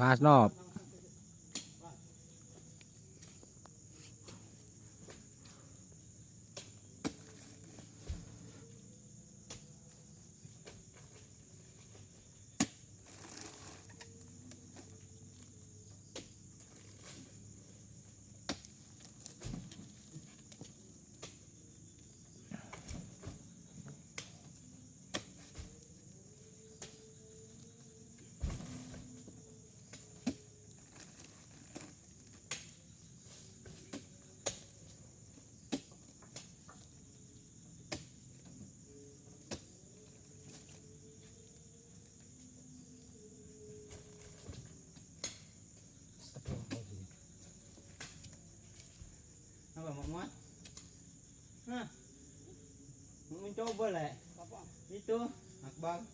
พาสนอบ Apa mak muat? Ha? Mau mencoba lah. Apa? Itu Akbar.